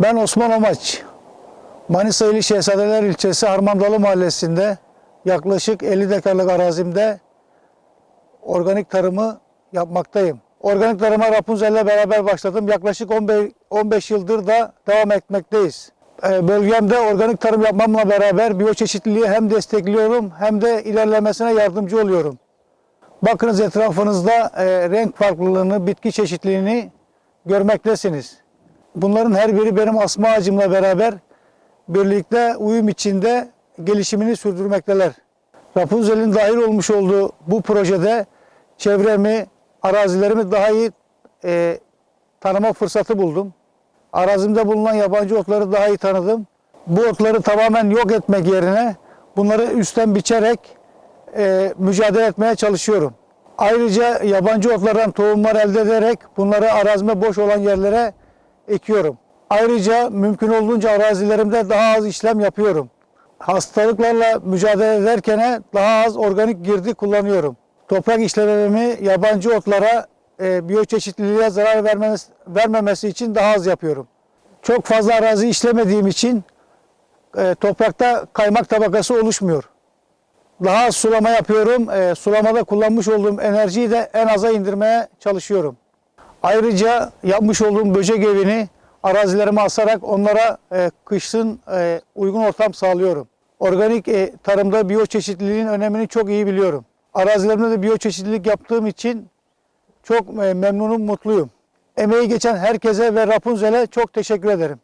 Ben Osman Omaç. Manisa ili Şehzadeler ilçesi Harmandalı mahallesinde yaklaşık 50 dekarlık arazimde organik tarımı yapmaktayım. Organik tarıma Rapunzel ile beraber başladım. Yaklaşık 15, 15 yıldır da devam etmekteyiz. Ee, Bölgemde organik tarım yapmamla beraber biyoçeşitliliği hem destekliyorum hem de ilerlemesine yardımcı oluyorum. Bakınız etrafınızda e, renk farklılığını, bitki çeşitliliğini görmektesiniz. Bunların her biri benim asma ağacımla beraber birlikte uyum içinde gelişimini sürdürmekteler. Rapunzel'in dahil olmuş olduğu bu projede çevremi, arazilerimi daha iyi e, tanıma fırsatı buldum. Arazimde bulunan yabancı otları daha iyi tanıdım. Bu otları tamamen yok etmek yerine bunları üstten biçerek e, mücadele etmeye çalışıyorum. Ayrıca yabancı otlardan tohumlar elde ederek bunları arazime boş olan yerlere ekiyorum. Ayrıca mümkün olduğunca arazilerimde daha az işlem yapıyorum. Hastalıklarla mücadele ederken daha az organik girdi kullanıyorum. Toprak işlememi yabancı otlara e, biyoçeşitliliğe zarar vermemesi, vermemesi için daha az yapıyorum. Çok fazla arazi işlemediğim için e, toprakta kaymak tabakası oluşmuyor. Daha az sulama yapıyorum. E, sulamada kullanmış olduğum enerjiyi de en aza indirmeye çalışıyorum. Ayrıca yapmış olduğum böcek evini arazilerime asarak onlara e, kışın e, uygun ortam sağlıyorum. Organik e, tarımda biyoçeşitliliğin önemini çok iyi biliyorum. Arazilerimde de biyoçeşitlilik yaptığım için çok e, memnunum, mutluyum. Emeği geçen herkese ve Rapunzel'e çok teşekkür ederim.